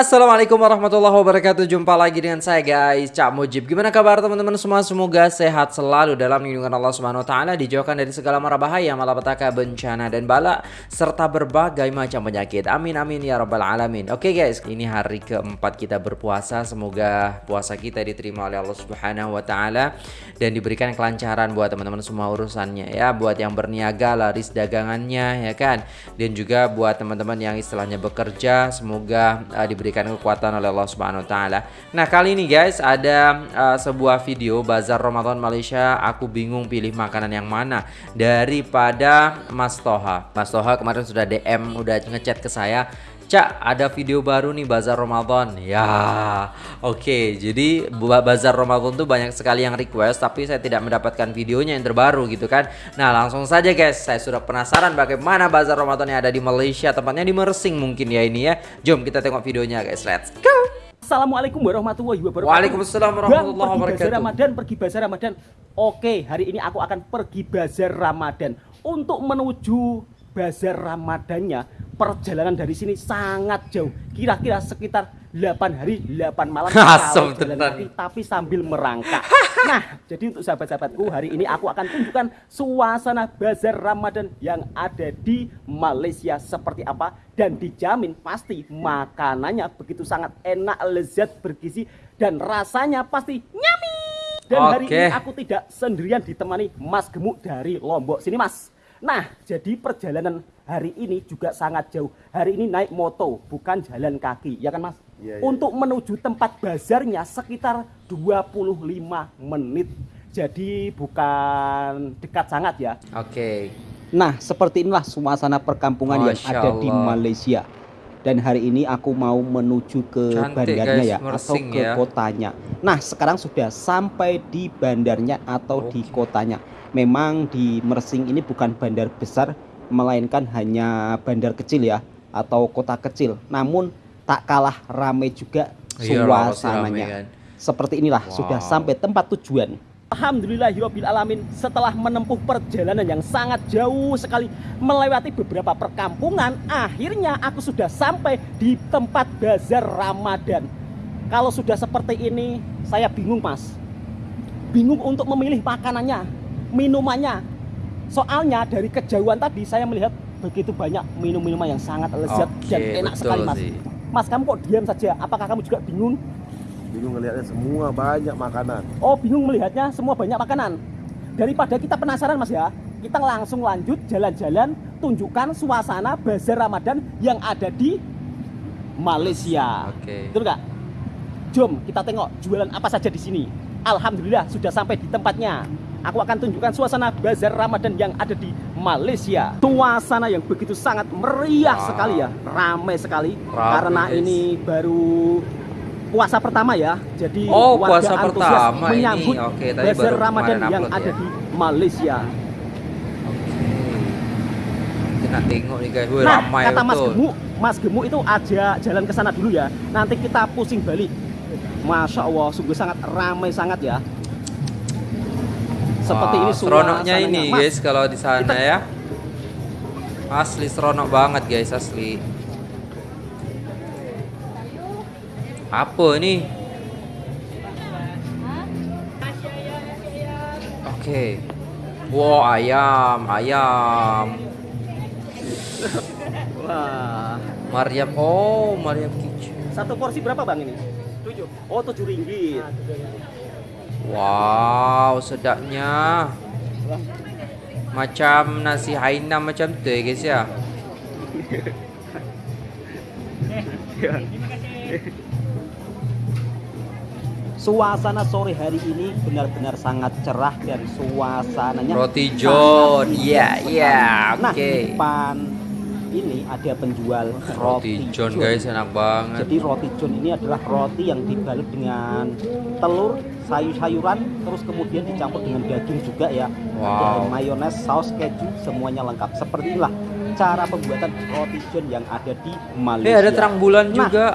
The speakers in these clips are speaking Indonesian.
Assalamualaikum warahmatullahi wabarakatuh. Jumpa lagi dengan saya guys. Cak Mujib. Gimana kabar teman-teman semua? Semoga sehat selalu dalam lindungan Allah Subhanahu Taala Dijauhkan dari segala mara bahaya Malapetaka bencana dan bala Serta berbagai macam penyakit. Amin amin ya rabbal alamin. Oke guys Ini hari keempat kita berpuasa. Semoga puasa kita diterima oleh Allah Subhanahu Wa Taala Dan diberikan kelancaran buat teman-teman semua urusannya ya. Buat yang berniaga laris dagangannya ya kan? Dan juga buat teman-teman yang istilahnya bekerja Semoga uh, diberikan kekuatan oleh Allah Subhanahu taala. Nah, kali ini guys ada uh, sebuah video bazar Ramadan Malaysia, aku bingung pilih makanan yang mana daripada Mas Toha. Mas Toha kemarin sudah DM, udah ngechat ke saya, Cak, ada video baru nih Bazar Ramadan. Ya, oke. Okay. Jadi Bazar Ramadan tuh banyak sekali yang request, tapi saya tidak mendapatkan videonya yang terbaru gitu kan. Nah, langsung saja guys, saya sudah penasaran bagaimana Bazar Ramadan yang ada di Malaysia, tempatnya di Mersing mungkin ya ini ya. Jom kita tengok videonya guys. Let's go. Assalamualaikum warahmatullahi wabarakatuh. Waalaikumsalam warahmatullahi wabarakatuh. Pergi bazar Ramadan, pergi bazar Ramadan. Oke, hari ini aku akan pergi bazar Ramadan untuk menuju bazar Ramadannya perjalanan dari sini sangat jauh. Kira-kira sekitar 8 hari 8 malam jalan kaki, tapi sambil merangkak. Nah jadi untuk sahabat-sahabatku hari ini aku akan tunjukkan suasana bazar Ramadan yang ada di Malaysia seperti apa dan dijamin pasti makanannya begitu sangat enak lezat bergizi dan rasanya pasti nyami dan okay. hari ini aku tidak sendirian ditemani Mas Gemuk dari Lombok sini Mas Nah, jadi perjalanan hari ini juga sangat jauh. Hari ini naik moto, bukan jalan kaki, ya kan Mas? Ya, ya. Untuk menuju tempat bazarnya sekitar 25 menit. Jadi bukan dekat sangat ya. Oke. Okay. Nah, seperti inilah suasana perkampungan Masya yang ada Allah. di Malaysia. Dan hari ini aku mau menuju ke Cantik bandarnya guys, ya atau ke ya. kotanya. Nah, sekarang sudah sampai di bandarnya atau okay. di kotanya memang di Mersing ini bukan bandar besar melainkan hanya bandar kecil ya atau kota kecil. Namun tak kalah ramai juga iya, suasananya. kan. seperti inilah wow. sudah sampai tempat tujuan. Alhamdulillahirrahmanirrahim setelah menempuh perjalanan yang sangat jauh sekali melewati beberapa perkampungan akhirnya aku sudah sampai di tempat bazar Ramadan. Kalau sudah seperti ini saya bingung mas. Bingung untuk memilih makanannya minumannya. Soalnya dari kejauhan tadi saya melihat begitu banyak minum-minuman yang sangat lezat Oke, dan enak sekali mas. Sih. Mas kamu kok diam saja? Apakah kamu juga bingung? Bingung melihatnya semua banyak makanan. Oh bingung melihatnya semua banyak makanan. Daripada kita penasaran mas ya, kita langsung lanjut jalan-jalan tunjukkan suasana bazar Ramadan yang ada di Malaysia. Oke. Betul nggak? Jom kita tengok jualan apa saja di sini. Alhamdulillah sudah sampai di tempatnya aku akan tunjukkan suasana bazar Ramadan yang ada di Malaysia. Suasana yang begitu sangat meriah wow. sekali ya, ramai sekali Ramai karena ini baru puasa pertama ya. Jadi oh, puasa pertama menyambut ini. Okay, bazar Ramadan yang ada ya. di Malaysia. Kita tengok nih guys, nah, ramai kata Mas Gemuk, Mas Gemuk itu aja jalan ke sana dulu ya. Nanti kita pusing balik. Masya Allah, sungguh sangat ramai sangat ya seperti ini seronoknya ini Mas, guys kalau di sana kita... ya. Asli seronok banget guys asli. Apa ini? Oke. Okay. wow ayam ayam. Wah. Mariam oh Mariam Kitchen. Satu porsi berapa bang ini? Tujuh. Oh tujuh ringgit Wow, sedapnya. Macam nasi Hainam macam tu ya guys ya. Suasana sore hari ini benar-benar sangat cerah dan suasananya Roti John. Iya, iya. Oke. Okay. Nah, depan ini ada penjual roti, roti John, John. guys enak banget. Jadi roti John ini adalah roti yang dibalut dengan telur sayur-sayuran terus kemudian dicampur dengan daging juga ya. Wow. ada mayones saus keju semuanya lengkap. Seperti inilah cara pembuatan roti John yang ada di Malaysia. Eh ada terang bulan nah, juga.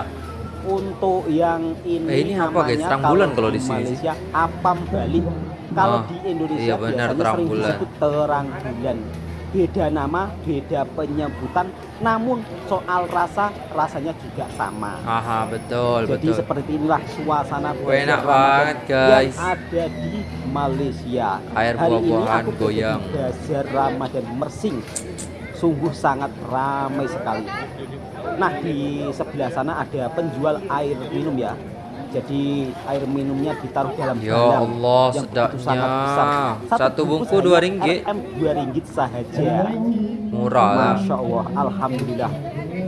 untuk yang ini, eh, ini apa guys? terang bulan kalau di sini. Malaysia apam Bali. Kalau oh, di Indonesia iya benar terang bulan. terang bulan beda nama, beda penyebutan, namun soal rasa rasanya juga sama. Aha, betul, Jadi betul. seperti inilah suasana enak banget, guys. Yang ada di Malaysia. Air buah-buahan goyang. Bazar Ramadan Mersing. Sungguh sangat ramai sekali. Nah, di sebelah sana ada penjual air minum ya. Jadi air minumnya ditaruh dalam Ya gelang Allah, yang sedapnya. begitu sangat besar. Satu bungkus bungkus dua ringgit. RM dua ringgit saja. Murah lah. Masya Allah, Alhamdulillah.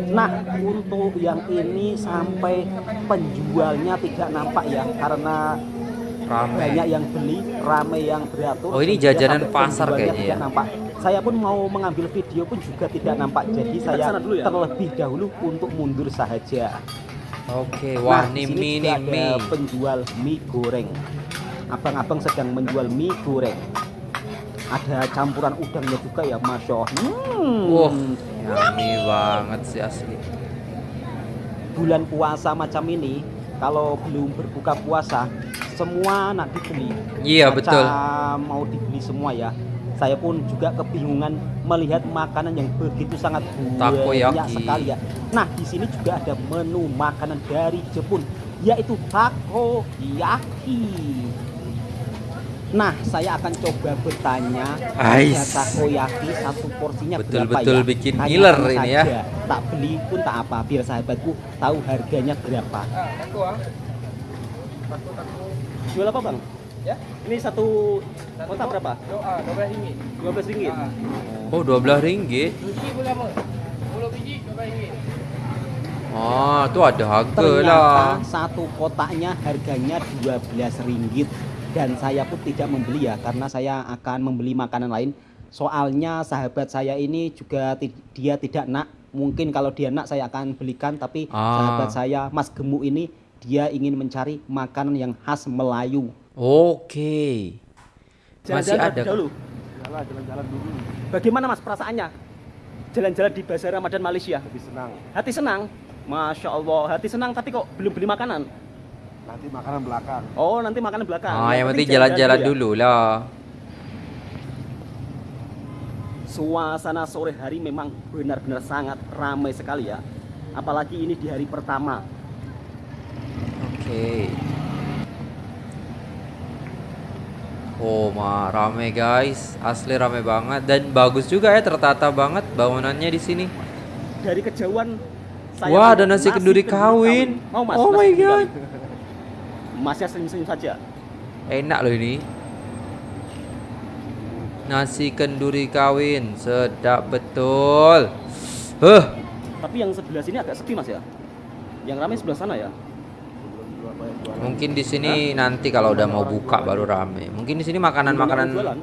Nah, untuk yang ini sampai penjualnya tidak nampak ya, karena Rame. banyak yang beli, ramai yang beratur. Oh, ini jajanan pasar kayaknya ya? Nampak. Saya pun mau mengambil video pun juga tidak nampak. Jadi saya terlebih dahulu untuk mundur saja. Oke, wah Nah, ini di sini mie nih ada mie. penjual mie goreng. Abang-abang sedang menjual mie goreng. Ada campuran udangnya juga ya, masya Allah. Hmm. Wah, yummy banget sih asli. bulan puasa macam ini kalau belum berbuka puasa semua nak dibeli Iya, Macam betul. mau dibeli semua ya saya pun juga kebingungan melihat makanan yang begitu sangat banyak sekali ya nah di sini juga ada menu makanan dari Jepun yaitu takoyaki Nah, saya akan coba bertanya Ais. harga takoyaki satu porsinya berapa Betul-betul ya? bikin Hanya ngiler tenang ini ya. saja. Tak beli pun tak apa, biar sahabatku tahu harganya berapa. Jual apa bang? Ya. Ini satu kota berapa? Doa, 12 ringgit. 12 ringgit. Ah. Oh, 12 ringgit. Biji berapa? 10 biji 12 ringgit. Oh, tuh ada harga Ternyata lah. satu kotaknya harganya 12 ringgit dan saya pun tidak membeli ya karena saya akan membeli makanan lain. Soalnya sahabat saya ini juga dia tidak nak. Mungkin kalau dia nak saya akan belikan tapi Ah. sahabat saya Mas Gemuk ini dia ingin mencari makanan yang khas Melayu. Oke. Masih Jalan-jalan ada. dulu. Jalan, jalan-jalan dulu. Bagaimana Mas perasaannya? Jalan-jalan di Bazar Ramadan Malaysia. Lebih senang. Hati senang. Masya Allah, hati senang tapi kok belum beli makanan. Nanti makanan belakang. Oh, nanti makanan belakang. Ah, yang penting jalan-jalan dulu lah. Suasana sore hari memang benar-benar sangat ramai sekali ya. Apalagi ini di hari pertama. Oke. Oh, ma, rame guys. Asli rame banget dan bagus juga ya tertata banget bangunannya di sini. Dari kejauhan saya Wah, ada nasi kenduri kawin. Mau Mas? Oh my God. kawin? Masnya senyum-senyum saja. Enak loh ini. Nasi kenduri kawin, sedap betul. Huh, Tapi yang sebelah sini agak sepi Mas ya. Yang ramai sebelah sana ya. mungkin di sini nanti kalau udah mau buka baru rame. Mungkin di sini makanan-makanan jualan.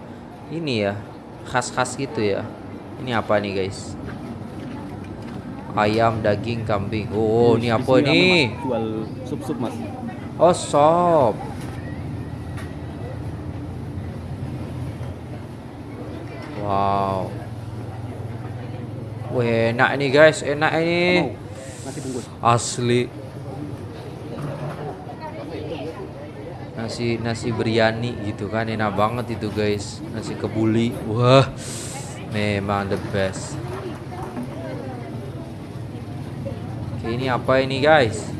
ini ya, khas-khas gitu ya. Ini apa nih guys? Ayam, daging, kambing. Oh, ini Di apa? Mas. Jual sup-sup Mas. Oh, sop. Wow. Wih, enak nih guys, enak ini. Nasi bungkus. Asli. Nasi nasi biryani gitu kan enak banget itu guys. Nasi kebuli. Wah. Memang the best. Oke, ini apa ini guys?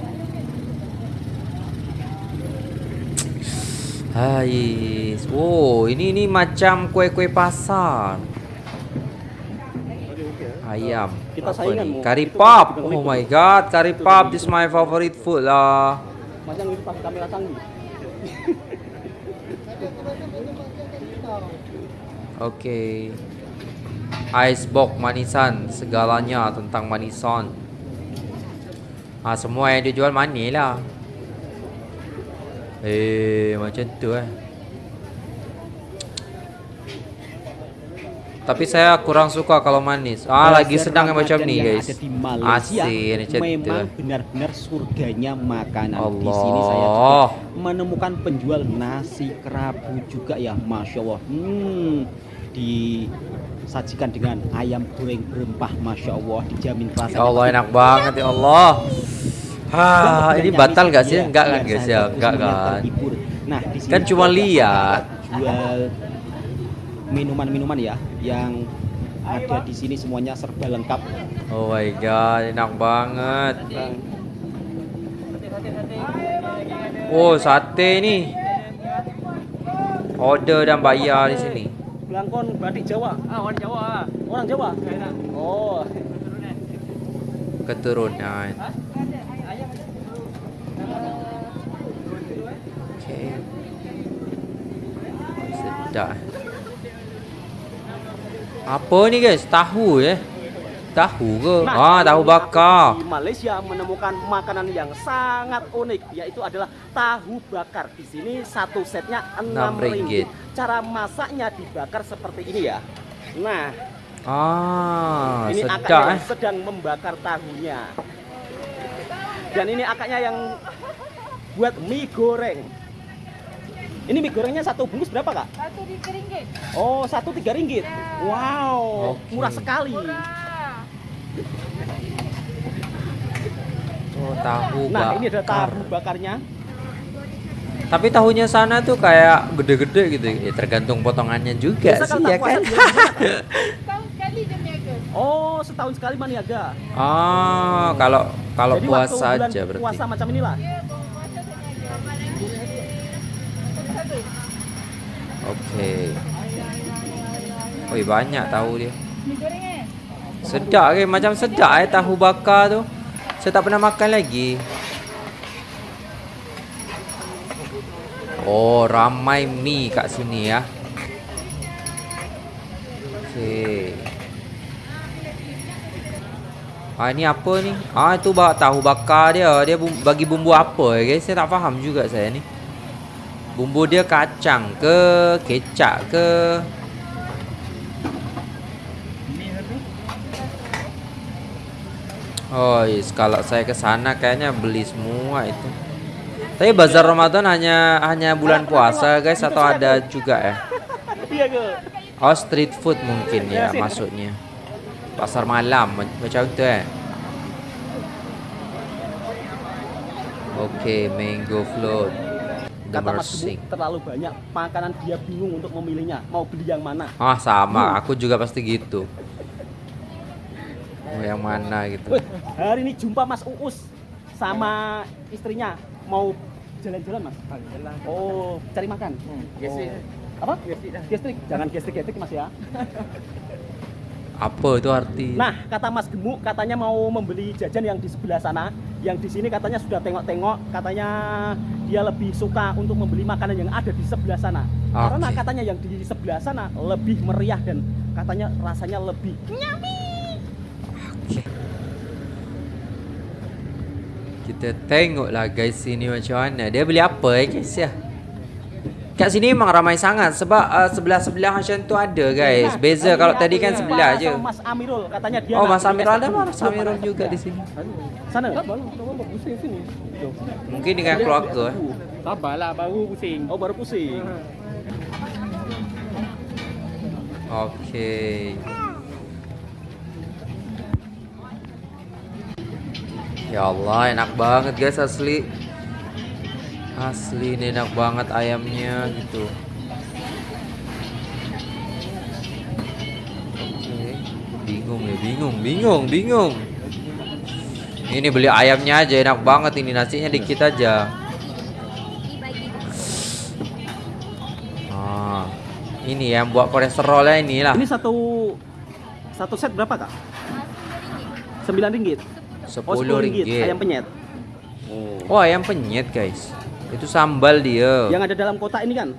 Hai. Wow, ini ini macam kue-kue pasar. Ayam. Kita Apa saingan, Itu pop. Oh my god, Itu pop is my favorite food lah. Yang itu pakai kamera canggih. Oke. Icebox manisan, segalanya tentang manisan. Ah semua yang dia jual manis lah. Eh macam tu eh. Tapi saya kurang suka kalau manis. Ah lagi Bazar sedang yang macam ni guys. Ada di Malaysia Asin macam tu. memang benar-benar surganya makanan. Di Allah. sini saya juga menemukan penjual nasi kerabu juga ya, masya Allah. Hmm, disajikan dengan ayam goreng berempah, masya Allah, dijamin rasanya. Ya Allah enak banget ya Allah. Ah, dan ini batal gak sih? ya, Enggak kan guys ya? Enggak kan? Nah, di sini Kan cuma lihat. jual minuman-minuman ya yang ada di sini semuanya serba lengkap. Oh my god, enak banget. Oh, sate nih. Order dan bayar di sini. Belangkon batik Jawa. Ah, orang Jawa. Orang Jawa. Oh. Keturunan. Oke. Oh, sedap. Apa ni guys? Tahu ya? Tahu ke? Nah, ah, tahu bakar. Di Malaysia menemukan makanan yang sangat unik yaitu adalah tahu bakar. Di sini satu setnya enam ringgit. Cara masaknya dibakar seperti ini ya. Nah, Ah, ini akaknya eh. sedang membakar tahunya. Dan ini akaknya yang buat mie goreng. Ini mie gorengnya satu bungkus berapa kak? Satu tiga ringgit. Oh, satu tiga ringgit. Wow, Oke. murah sekali. Murah. Oh, tahu Nah, ini ada bakar. tahu bakarnya. Tapi tahunya sana tuh kayak gede-gede gitu. Ya tergantung potongannya juga Biasa sih ya kan. sekali dia niaga. Oh, setahun sekali maniaga. Ah, kalau kalau Jadi waktu puasa bulan aja berarti. Puasa macam inilah. Puasa ni satu. Oke. Wih, banyak tahu dia. Goreng eh. Sedap ke macam sedap eh tahu bakar tu. Saya tak pernah makan lagi. Oh, ramai mie kat sini ya. Okey. Ah ni apa ni? Ah itu bak tahu bakar dia. Dia bagi bumbu apa eh guys? Saya tak faham juga saya ni. Bumbu dia kacang ke, kecap ke? Oh, yes. kalau saya ke sana kayaknya beli semua itu. Tapi bazar Ramadan hanya hanya bulan puasa, guys, atau ada juga ya? Iya? Oh, street food mungkin ya maksudnya. Pasar malam ma- macam itu eh. Oke, mango float. Kata Mas terlalu banyak makanan dia bingung untuk memilihnya. Mau beli yang mana? Ah, sama. Aku juga pasti gitu. Mau yang mana gitu. Wih, hari ini jumpa Mas Uus sama istrinya mau jalan-jalan Mas. Jalan. Oh, cari makan. Gesek. Oh. Apa? Gestrik. Jangan gestrik-gestrik Mas ya. Apa itu arti? Nah, kata Mas Gemuk katanya mau membeli jajan yang di sebelah sana. Yang di sini katanya sudah tengok-tengok, katanya dia lebih suka untuk membeli makanan yang ada di sebelah sana. Karena Oke. katanya yang di sebelah sana lebih meriah dan katanya rasanya lebih Kita tengoklah guys sini macam mana. Dia beli apa eh guys ya? Kat sini memang ramai sangat sebab uh, sebelah-sebelah macam tu ada guys. Nah, Beza kalau tadi kan sebelah aje. Mas Amirul katanya dia Oh, Mas Amirul ada. Mas Amirul juga di sini. Sana. Kamu pusing sini. Mungkin dengan keluarga eh. Sabarlah baru pusing. Oh, baru pusing. Okey. Ya Allah, enak banget guys asli. Asli ini enak banget ayamnya gitu. Oke. Bingung ya, bingung, bingung, bingung. Ini beli ayamnya aja enak banget ini nasinya dikit aja. Ah, ini yang buat kolesterolnya inilah. Ini satu satu set berapa, Kak? Sembilan ringgit. Oh, 10 ringgit. ayam penyet. Oh, ayam penyet, guys. Itu sambal dia. Yang ada dalam kotak ini kan?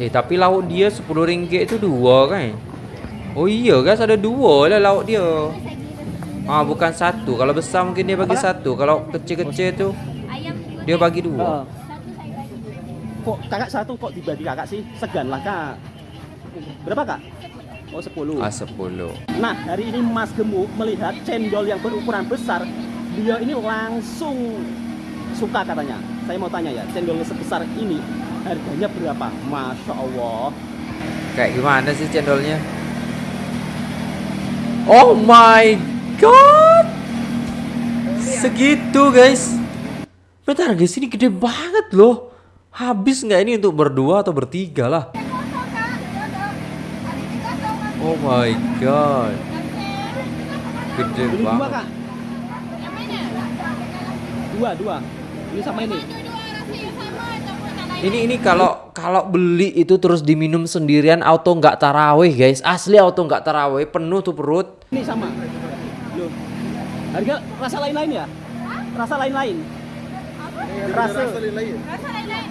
Eh, tapi lauk dia 10 ringgit itu dua kan? Oh iya guys, ada dua lah lauk dia. Ah, bukan satu. Kalau besar mungkin dia bagi Apa? satu. Kalau kecil-kecil tu dia bagi dua. Oh. Kok kakak satu kok dibagi kakak sih? Segan lah, Kak. Berapa, Kak? Oh, 10. Ah, 10. Nah, hari ini Mas Gemuk melihat cendol yang berukuran besar. Dia ini langsung suka katanya. Saya mau tanya ya, cendol sebesar ini harganya berapa? Masya Allah. Kayak gimana sih cendolnya? Oh my god. Segitu guys. Bentar guys, ini gede banget loh. Habis nggak ini untuk berdua atau bertiga lah? Oh my god. Gede Beli dua banget. kak. Dua dua. Ini sama ini. Ini ini kalau kalau beli itu terus diminum sendirian auto nggak taraweh guys. Asli auto nggak taraweh penuh tuh perut. Ini sama. Loh. Harga rasa lain-lain ya? Rasa lain-lain. Rasa. Rasa lain-lain.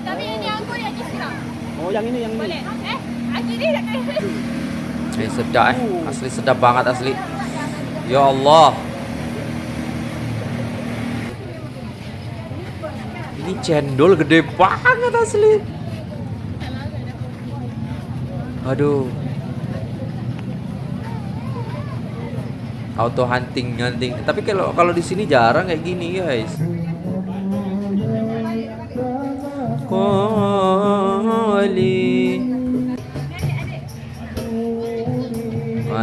Tapi ini anggur yang sekarang. Oh yang ini yang ini. Boleh. Eh, akhirnya Eh sedap eh. Asli sedap banget asli. Ya Allah. Ini cendol gede banget asli. Aduh. Auto hunting hunting. Tapi kalau kalau di sini jarang kayak gini guys. Koli.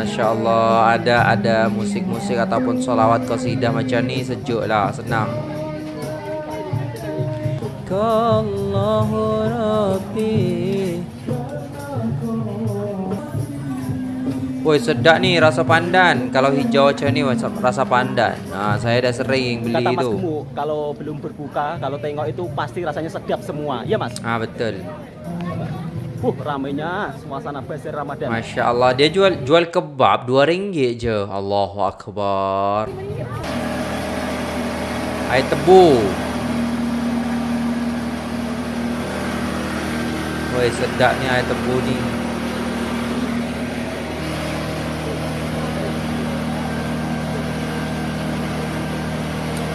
Masya Allah ada ada musik-musik ataupun sholawat qasidah macam ni sejuk lah senang. Kallahu Rabbi Woi sedap nih rasa pandan Kalau hijau macam ni rasa pandan Nah saya dah sering beli Kata Mas itu Gemuk, kalau belum berbuka, kalau tengok itu pasti rasanya sedap semua. Iya Mas? Ah betul Uh, ramainya suasana bazar Ramadan. Masya Allah. Dia jual jual kebab dua ringgit je. Allahu Akbar. Air tebu. Woi sedap air tebu ni.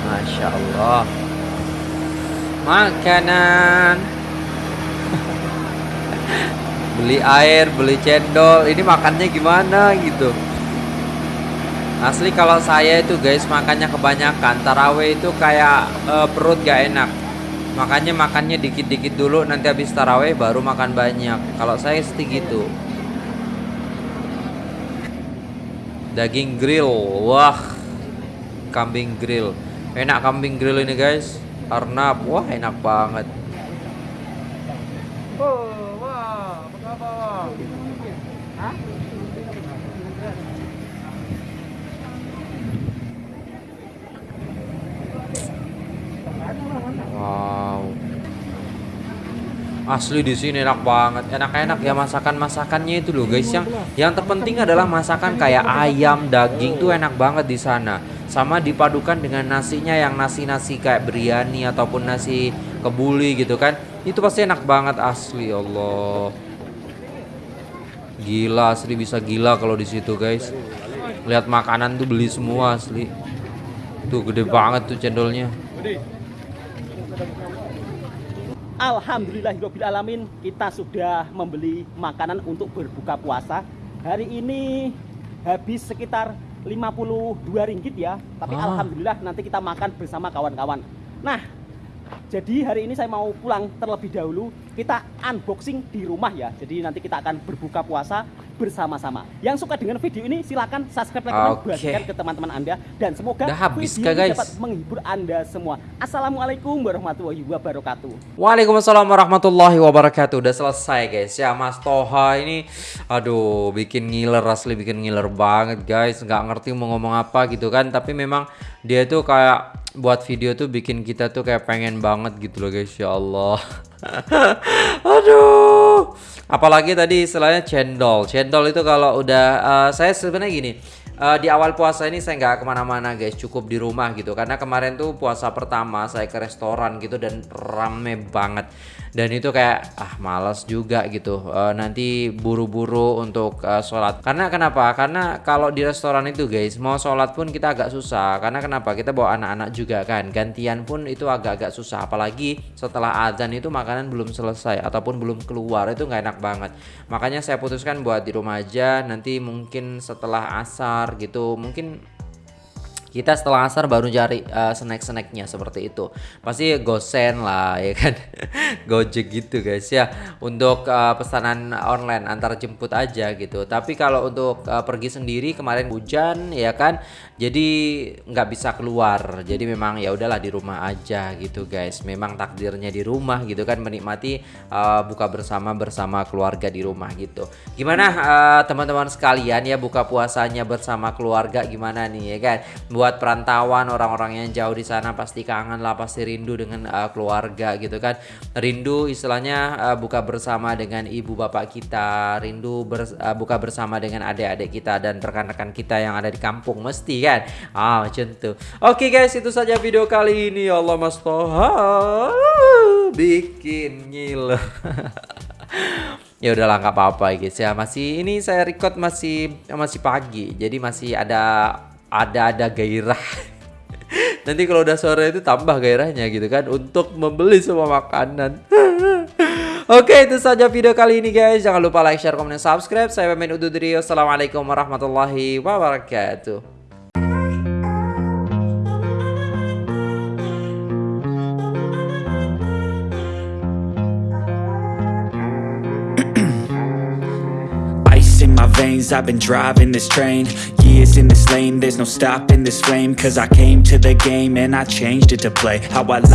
Masya Allah. Makanan beli air, beli cendol, ini makannya gimana gitu. Asli kalau saya itu guys makannya kebanyakan taraweh itu kayak eh, perut gak enak. Makanya makannya dikit-dikit dulu nanti habis taraweh baru makan banyak. Kalau saya seti gitu. Daging grill, wah, kambing grill, enak kambing grill ini guys. Arnab, wah enak banget. Oh, wah, apa khabar wah? Wow. Asli di sini enak banget. Enak-enak ya masakan-masakannya itu loh guys. Yang yang terpenting adalah masakan kayak ayam, daging tuh enak banget di sana. Sama dipadukan dengan nasinya yang nasi-nasi kayak biryani ataupun nasi kebuli gitu kan. Itu pasti enak banget asli Allah. Gila asli bisa gila kalau di situ guys. Lihat makanan tuh beli semua asli. Tuh gede banget tuh cendolnya. Alhamdulillahirabbil alamin kita sudah membeli makanan untuk berbuka puasa. Hari ini habis sekitar 52 ringgit ya. Tapi Ah. alhamdulillah nanti kita makan bersama kawan-kawan. Nah, jadi hari ini saya mau pulang terlebih dahulu. Kita unboxing di rumah ya. Jadi nanti kita akan berbuka puasa bersama-sama. Yang suka dengan video ini silakan subscribe, like, Oke. bagikan ke teman-teman Anda dan semoga Udah habis video guys? dapat menghibur Anda semua. Assalamualaikum warahmatullahi wabarakatuh. Waalaikumsalam warahmatullahi wabarakatuh Udah selesai guys ya Mas Toha ini Aduh bikin ngiler asli bikin ngiler banget guys nggak ngerti mau ngomong apa gitu kan Tapi memang dia tuh kayak buat video tuh bikin kita tuh kayak pengen banget gitu loh guys ya Allah Aduh Apalagi tadi istilahnya cendol. Cendol itu kalau udah eh, Saya sebenarnya gini eh, Di awal puasa ini saya nggak ke mana-mana guys. Cukup di rumah gitu. Karena kemarin tuh puasa pertama Saya ke restoran gitu Dan rame banget. Dan itu kayak ah malas juga gitu. Eh, nanti buru-buru untuk eh, sholat. Karena kenapa? Karena kalau di restoran itu guys mau sholat pun kita agak susah. Karena kenapa? Kita bawa anak-anak juga kan. Gantian pun itu agak-agak susah. Apalagi setelah azan itu makanan belum selesai ataupun belum keluar. Itu nggak enak banget. Makanya saya putuskan buat di rumah aja. Nanti mungkin setelah asar gitu. Mungkin kita setelah asar baru cari uh, snack-snacknya seperti itu. Pasti gosen lah ya kan? Gojek gitu guys ya. Untuk uh, pesanan online antar jemput aja gitu. Tapi kalau untuk uh, pergi sendiri kemarin hujan ya kan jadi nggak bisa keluar. Jadi memang ya udahlah di rumah aja gitu guys. Memang takdirnya di rumah gitu kan menikmati uh, buka bersama bersama keluarga di rumah gitu. Gimana teman-teman uh, sekalian ya buka puasanya bersama keluarga gimana nih ya kan? Buat perantauan orang-orang yang jauh di sana pasti kangen lah pasti rindu dengan uh, keluarga gitu kan. Rindu istilahnya uh, buka bersama dengan ibu bapak kita rindu ber, uh, buka bersama dengan adik-adik kita dan rekan-rekan kita yang ada di kampung mesti kan ah macam tuh oke okay, guys itu saja video kali ini. Ya Allah mas Toha. Bikin ngiler ya udahlah nggak apa-apa guys ya. Masih ini saya record masih masih pagi. Jadi masih ada ada ada gairah. Nanti kalau udah sore itu tambah gairahnya gitu kan untuk membeli semua makanan. Oke itu saja video kali ini guys. Jangan lupa like, share, komen, dan subscribe. Saya Pemain Ududri Wassalamualaikum warahmatullahi wabarakatuh I've been driving this train Years in this lane. There's no stopping this flame Cause I came to the game And I changed it to play How I like